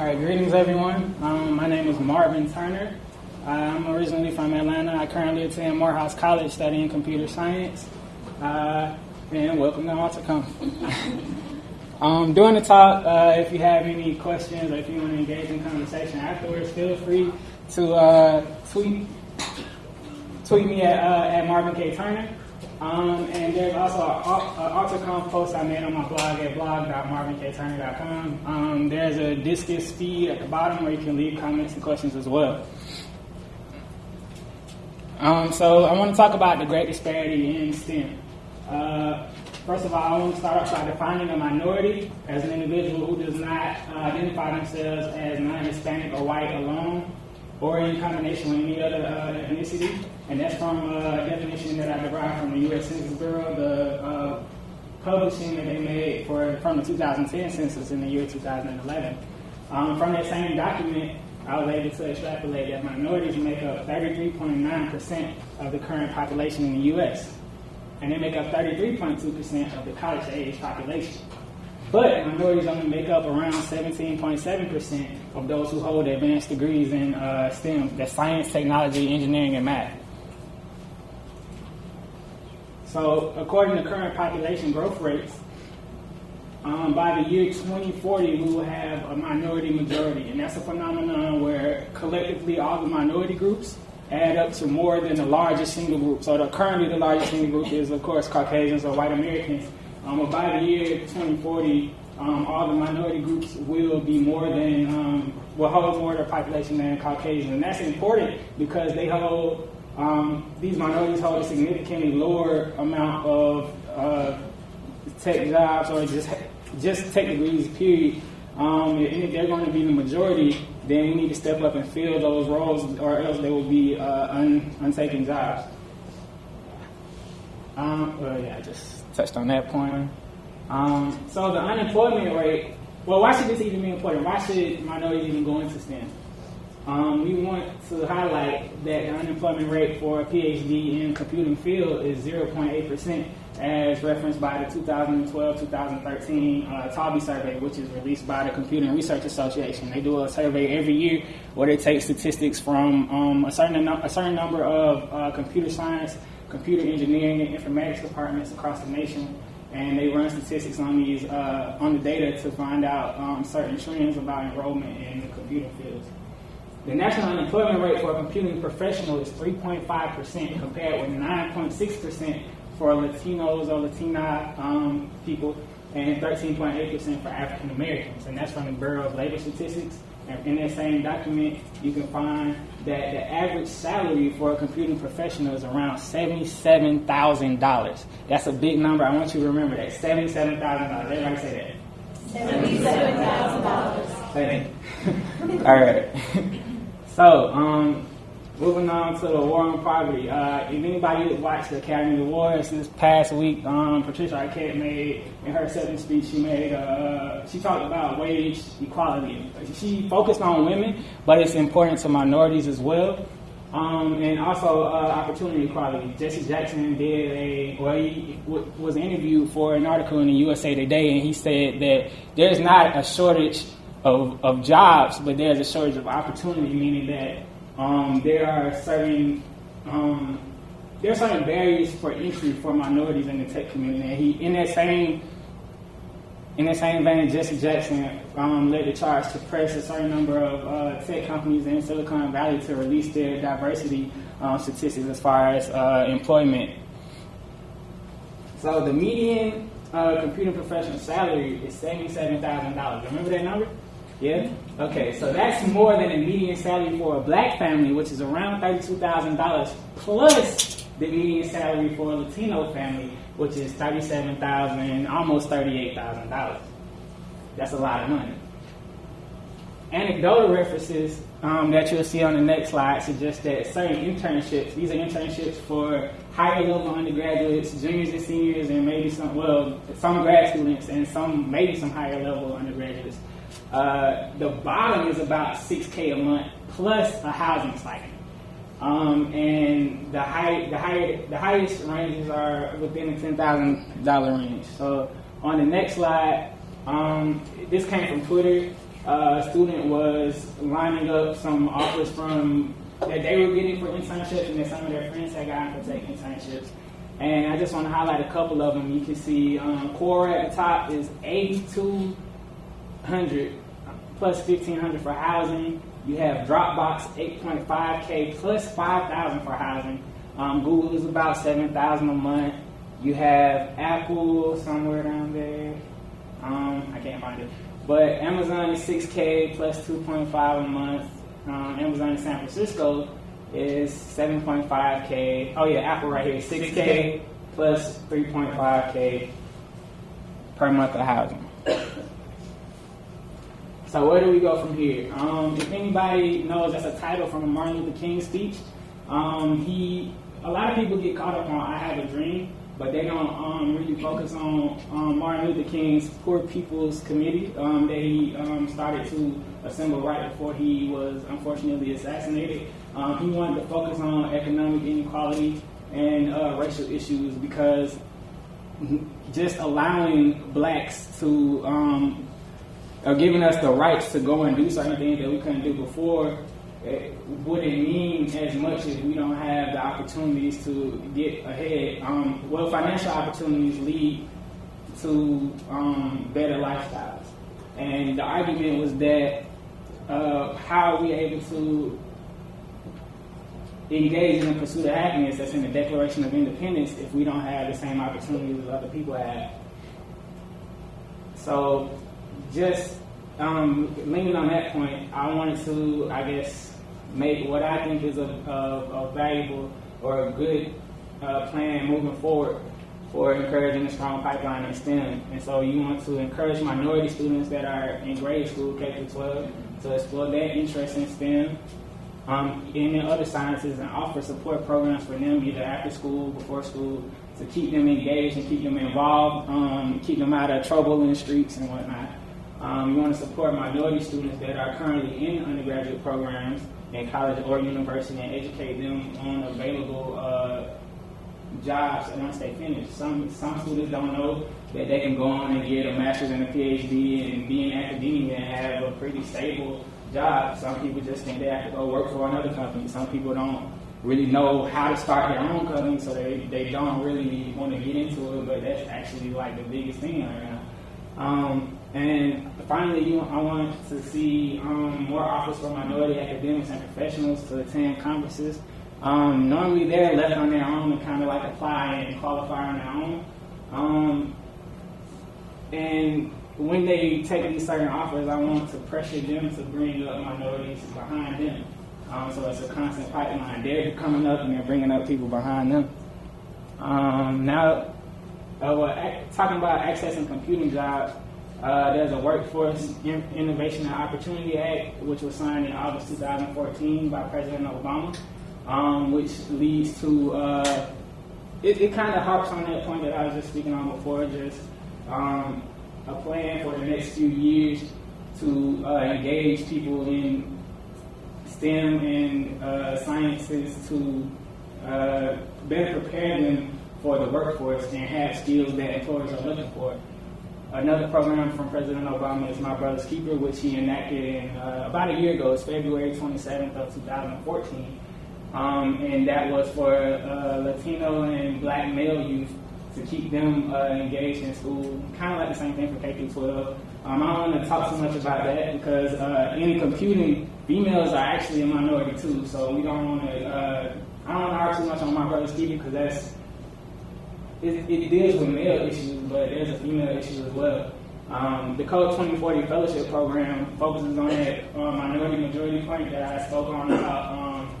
All right, greetings everyone. Um, my name is Marvin Turner. I'm originally from Atlanta. I currently attend Morehouse College studying computer science. Uh, and welcome to AltaConf. um, during the talk, uh, if you have any questions or if you want to engage in conversation afterwards, feel free to uh, tweet tweet me at, uh, at Marvin K. Turner. Um, and there's also an AltaConf post I made on my blog at blog.marvinkturner.com. Um, there's a Disqus feed at the bottom where you can leave comments and questions as well. Um, so I want to talk about the great disparity in STEM. Uh, first of all, I want to start off by defining a minority as an individual who does not uh, identify themselves as non-Hispanic or white alone or in combination with any other uh, ethnicity. And that's from a definition that I derived from the U.S. Census Bureau, the uh, publishing that they made for from the 2010 census in the year 2011. Um, from that same document, I was able to extrapolate that minorities make up 33.9% of the current population in the U.S. And they make up 33.2% of the college age population. But minorities only make up around 17.7% of those who hold advanced degrees in uh, STEM, that's science, technology, engineering, and math. So, according to current population growth rates, um, by the year 2040, we will have a minority majority. And that's a phenomenon where collectively all the minority groups add up to more than the largest single group. So, the, currently, the largest single group is, of course, Caucasians or white Americans. Um, by the year 2040, um, all the minority groups will be more than, um, will hold more of their population than Caucasians. And that's important because they hold, um, these minorities hold a significantly lower amount of uh, tech jobs or just, just tech degrees, period. Um, and if they're going to be the majority, then we need to step up and fill those roles or else they will be uh, un, untaken jobs. Um, well, yeah, just touched on that point. Um, so the unemployment rate, well, why should this even be important? Why should minorities even go into STEM? Um, we want to highlight that the unemployment rate for a PhD in computing field is 0.8%, as referenced by the 2012-2013 uh, survey, which is released by the Computing Research Association. They do a survey every year where they take statistics from um, a certain a certain number of uh, computer science, computer engineering, and informatics departments across the nation and they run statistics on these uh, on the data to find out um, certain trends about enrollment in the computing fields. The national unemployment rate for a computing professional is 3.5% compared with 9.6% for Latinos or Latina um, people and 13.8% for African Americans. And that's from the Bureau of Labor Statistics. And in that same document, you can find that the average salary for a computing professional is around $77,000. That's a big number. I want you to remember that. $77,000. Everybody say that. $77,000. Say All right. so, um, Moving on to the war on poverty. Uh, if anybody watched the Academy Awards this past week, um, Patricia Arquette made in her acceptance speech, she made uh, she talked about wage equality. She focused on women, but it's important to minorities as well. Um, and also uh, opportunity equality. Jesse Jackson did a well, he w- was interviewed for an article in the USA Today, and he said that there's not a shortage of, of jobs, but there's a shortage of opportunity, meaning that um, there are certain um, there are certain barriers for entry for minorities in the tech community. And he, in that same in that same vein, Jesse Jackson um, led the charge to press a certain number of uh, tech companies in Silicon Valley to release their diversity um, statistics as far as uh, employment. So the median uh, computer professional salary is seventy-seven thousand dollars. Remember that number? Yeah? Okay, so that's more than a median salary for a black family, which is around $32,000, plus the median salary for a Latino family, which is $37,000, almost $38,000. That's a lot of money. Anecdotal references um, that you'll see on the next slide suggest that certain internships, these are internships for higher level undergraduates, juniors and seniors, and maybe some, well, some grad students and some, maybe some higher level undergraduates uh, the bottom is about 6K a month plus a housing stipend. Um, and the high, the higher, the highest ranges are within the ten thousand dollar range. So on the next slide, um, this came from Twitter. uh, a student was lining up some offers from that they were getting for internships, and that some of their friends had gotten for take internships. And I just want to highlight a couple of them. You can see um, Quora at the top is 8,200 plus 1,500 for housing. You have Dropbox 8.5K plus 5,000 for housing. Um, Google is about 7,000 a month. You have Apple somewhere down there. Um, I can't find it. But Amazon is 6K plus 2.5 a month. Um, Amazon in San Francisco is 7.5K. Oh yeah, Apple right here, 6K plus 3.5K per month of housing. So where do we go from here? Um, if anybody knows, that's a title from a Martin Luther King speech. Um, he, a lot of people get caught up on "I Have a Dream," but they don't um, really focus on um, Martin Luther King's Poor People's Committee um, that he um, started to assemble right before he was unfortunately assassinated. Um, he wanted to focus on economic inequality and uh, racial issues because just allowing blacks to um, or giving us the rights to go and do certain things that we couldn't do before it wouldn't mean as much if we don't have the opportunities to get ahead. Um, well, financial opportunities lead to um, better lifestyles. And the argument was that uh, how are we able to engage in the pursuit of happiness that's in the Declaration of Independence if we don't have the same opportunities as other people have? So, just um, leaning on that point, I wanted to, I guess, make what I think is a, a, a valuable or a good uh, plan moving forward for encouraging a strong pipeline in STEM. And so you want to encourage minority students that are in grade school, K through 12, to explore their interest in STEM um, and in other sciences and offer support programs for them either after school, before school, to keep them engaged and keep them involved, um, keep them out of trouble in the streets and whatnot. Um, you want to support minority students that are currently in undergraduate programs in college or university and educate them on available uh, jobs once they finish. Some some students don't know that they can go on and get a master's and a PhD and be in academia and have a pretty stable job. Some people just think they have to go work for another company. Some people don't really know how to start their own company, so they, they don't really want to get into it, but that's actually like the biggest thing right now. Um, and finally, you, I want to see um, more offers for minority academics and professionals to attend conferences. Um, normally, they're left on their own and kind of like apply and qualify on their own. Um, and when they take these certain offers, I want to pressure them to bring up minorities behind them. Um, so it's a constant pipeline. They're coming up and they're bringing up people behind them. Um, now, uh, well, talking about accessing computing jobs, uh, there's a Workforce In- Innovation and Opportunity Act, which was signed in August 2014 by President Obama, um, which leads to, uh, it, it kind of harps on that point that I was just speaking on before, just um, a plan for the next few years to uh, engage people in STEM and uh, sciences to uh, better prepare them for the workforce and have skills that employers are looking for. Another program from President Obama is My Brother's Keeper, which he enacted in, uh, about a year ago. It's February 27th of 2014. Um, and that was for uh, Latino and black male youth to keep them uh, engaged in school. Kind of like the same thing for K through 12. Um, I don't want to talk too much about that because uh, in computing, females are actually a minority too. So we don't want to. Uh, I don't want to argue too much on my brother's keeper because that's it, it deals with male issues, but there's a female issue as well. Um, the Code 2040 Fellowship Program focuses on that uh, minority majority point that I spoke on about um,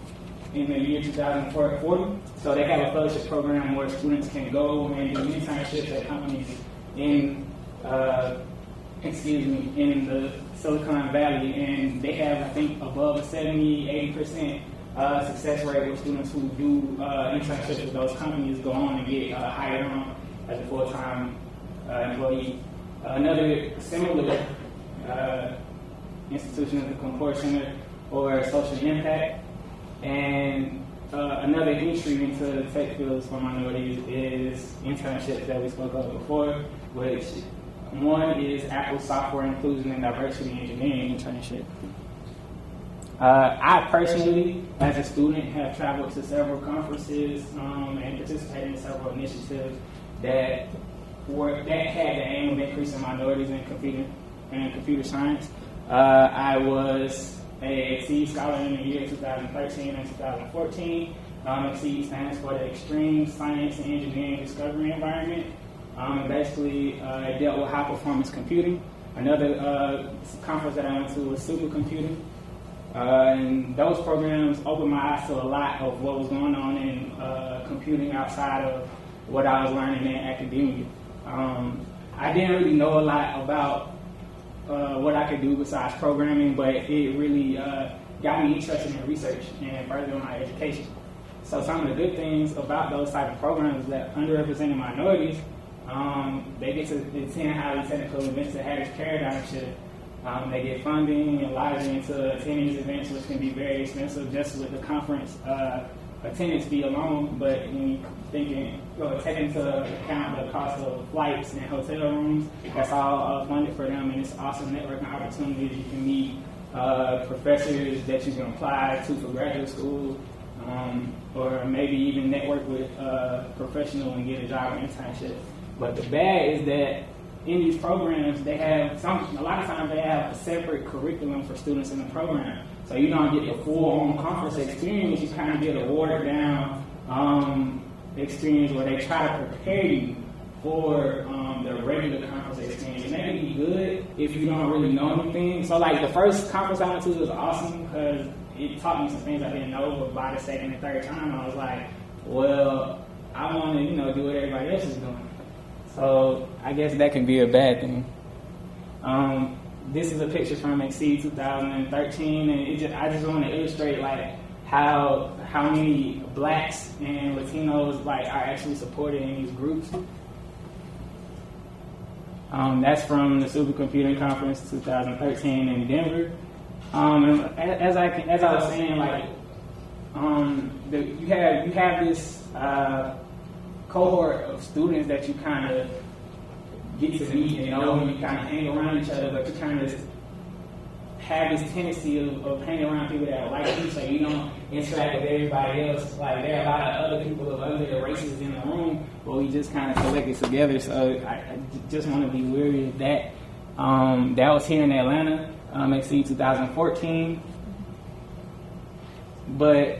in the year 2040. So they have a fellowship program where students can go and do internships at companies in, uh, excuse me, in the Silicon Valley, and they have, I think, above a 70, 80 percent uh, success rate with students who do uh, internships with those companies go on and get uh, hired on as a full-time uh, employee. another similar uh, institution is the Kapor Center or Social Impact. And uh, another entry into the tech fields for minorities is internships that we spoke of before, which one is Apple Software Inclusion and Diversity Engineering internship. Uh, I personally, as a student, have traveled to several conferences um, and participated in several initiatives that were that had the aim of increasing minorities in computer and computer science. Uh, I was a XSEDE Scholar in the year 2013 and 2014. Um, XSEDE stands for the Extreme Science and Engineering Discovery Environment. Um, and basically, uh, it dealt with high performance computing. Another uh, conference that I went to was supercomputing. Uh, and those programs opened my eyes to a lot of what was going on in uh, computing outside of what I was learning in academia. Um, I didn't really know a lot about uh, what I could do besides programming, but it really uh, got me interested in research and furthering my education. So some of the good things about those type of programs that underrepresented minorities, um, they get to attend highly technical events that Harris Paradigm should. Um, they get funding and lodging into attending these events, which can be very expensive just with the conference uh, attendance fee alone. But when you thinking, well, take into account the cost of flights and hotel rooms, that's all uh, funded for them, and it's awesome networking opportunities. You can meet uh, professors that you can apply to for graduate school, um, or maybe even network with uh, professional and get a job or internship. But the bad is that in these programs, they have some. A lot of times, they have a separate curriculum for students in the program, so you don't get the full on conference experience. You kind of get a watered down um, experience where they try to prepare you for um, the regular conference experience. And that can be good if you don't really know anything. So, like the first conference I went to was awesome because it taught me some things I didn't know. But by the second and third time, I was like, well, I want to, you know, do what everybody else is doing. So I guess that can be a bad thing. Um, this is a picture from XSEDE 2013, and just, I just want to illustrate like how how many blacks and Latinos like are actually supported in these groups. Um, that's from the Supercomputing Conference 2013 in Denver. Um, as I as I was saying, like um, the, you have you have this. Uh, cohort of students that you kind of get to meet and know and you kind of hang around each other, but you kind of have this tendency of, of hanging around people that like you, so you don't interact with everybody else. Like there are a lot of other people of other races in the room, but we just kind of collected together. So I, I just want to be wary of that. Um, that was here in Atlanta, um, XSEDE 2014. But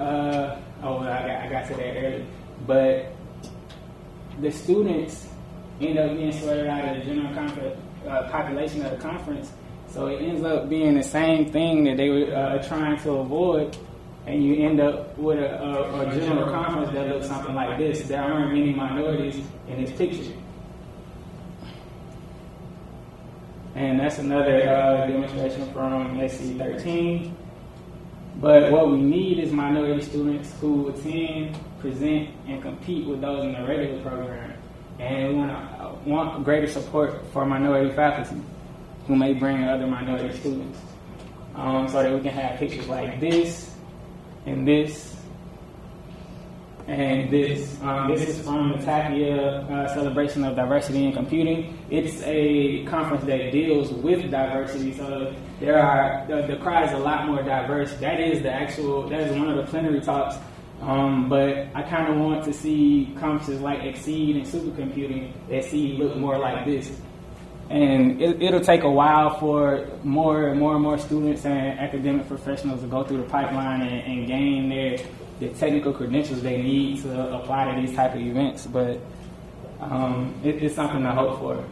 uh, oh, I got, I got to that earlier but the students end up being sorted out of the general uh, population of the conference. So it ends up being the same thing that they were uh, trying to avoid, and you end up with a, a, a, general conference that looks something like this. There aren't many minorities in this picture. And that's another uh, demonstration from SC 13. But what we need is minority students who attend present and compete with those in the regular program. And we want, want greater support for minority faculty who may bring other minority students um, so that we can have pictures like this and this and this. Um, this is from the Tapia uh, Celebration of Diversity in Computing. It's a conference that deals with diversity, so there are the, the crowd is a lot more diverse. That is the actual. That is one of the plenary talks um, but I kind of want to see conferences like XSEDE and Supercomputing that see look more like this. And it, will take a while for more and more and more students and academic professionals to go through the pipeline and, and gain their the technical credentials they need to apply to these type of events. But um, it, it's something to hope for.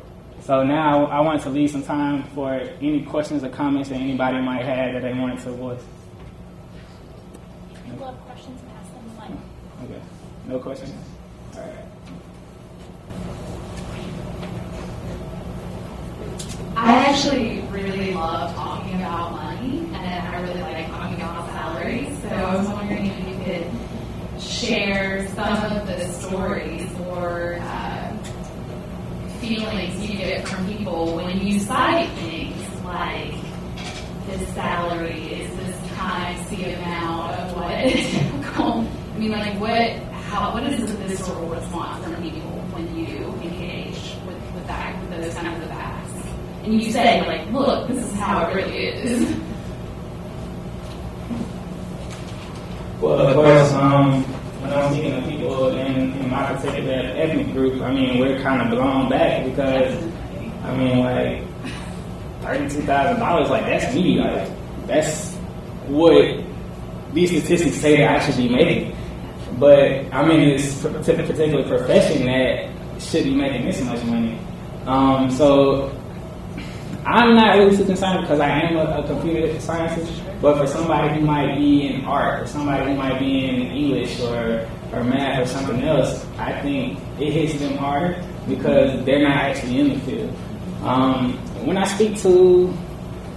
So now I want to leave some time for any questions or comments that anybody might have that they wanted to voice. Okay. No questions? All right. I actually really love talking about money, and I really like talking about salaries. So I was wondering if you could share some of the stories or uh, feelings you get from people when you cite things like this salary is this times the amount of what I mean, like, what, how, what is the visceral response from people when you engage with, with that, with and you say like, look, this is how it really is. Well, of course, um, when I'm speaking to people in, in my particular ethnic group, I mean, we're kind of blown back because, I mean, like, thirty-two thousand dollars, like that's me, like that's what these statistics say that I should be making. But I'm in this particular profession that should be making this much money. Um, so I'm not really too concerned because I am a, a computer scientist, but for somebody who might be in art or somebody who might be in English or, or math or something else, I think it hits them harder because they're not actually in the field. Um, when I speak to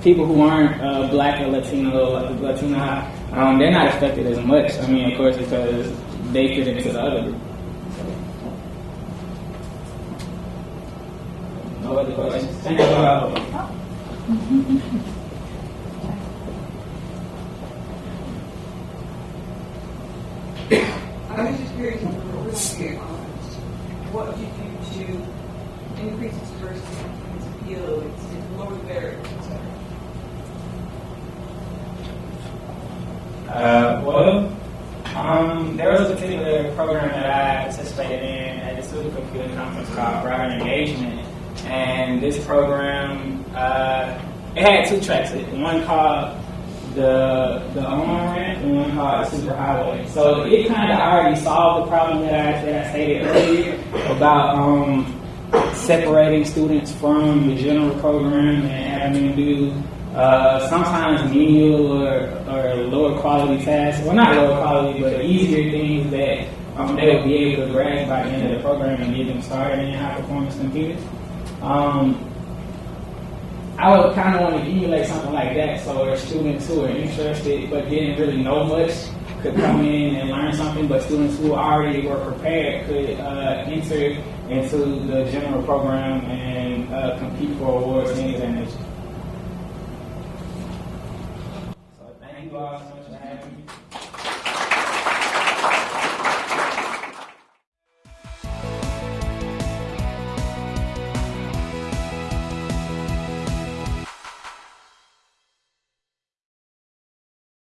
people who aren't uh, black or Latino, Latina, um, they're not affected as much. I mean, of course, because they fit into the group. No other questions? Thank you. Uh, I was just curious, really, um, what would you do to increase its diversity, its appeal, its, its lower the barriers, et cetera? Uh, well, um, there was a particular program that I participated in at the Supercomputer Conference called Broader Engagement, and this program uh, it had two tracks. It one called the the on ramp and one called the superhighway. So it kind of already solved the problem that I that I stated earlier about um, separating students from the general program and having them do uh, sometimes menial or, or lower quality tasks. Well, not lower quality, but easier things that um, they will be able to grasp by the end of the program and get them started in high performance computers. Um, I would kind of want to emulate something like that so there's students who are interested but didn't really know much could come in and learn something, but students who already were prepared could uh, enter into the general program and uh, compete for awards and advantage. So thank you all.